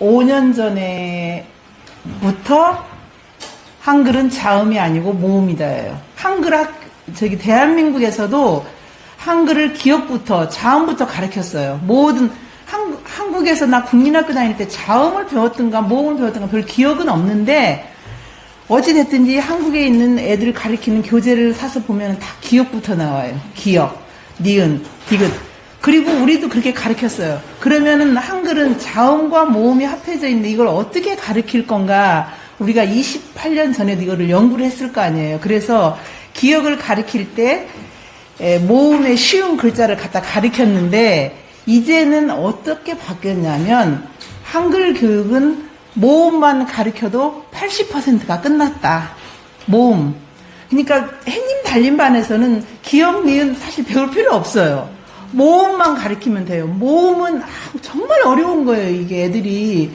5년 전에부터 한글은 자음이 아니고 모음이다예요. 한글 학 저기 대한민국에서도 한글을 기억부터 자음부터 가르쳤어요. 모든 한, 한국에서 나 국민학교 다닐 때 자음을 배웠던가 모음을 배웠던가 별 기억은 없는데 어찌됐든지 한국에 있는 애들 가르치는 교재를 사서 보면 다 기억부터 나와요. 기억, 니은, 디귿. 그리고 우리도 그렇게 가르쳤어요. 그러면은 한글은 자음과 모음이 합해져 있는데 이걸 어떻게 가르칠 건가? 우리가 28년 전에도 이거를 연구를 했을 거 아니에요. 그래서 기억을 가르칠 때 에, 모음의 쉬운 글자를 갖다 가르쳤는데 이제는 어떻게 바뀌었냐면 한글 교육은 모음만 가르쳐도 80%가 끝났다. 모음. 그러니까 해님 달림반에서는 기억, 니은 사실 배울 필요 없어요. 모음만 가르치면 돼요. 모음은 아, 정말 어려운 거예요. 이게 애들이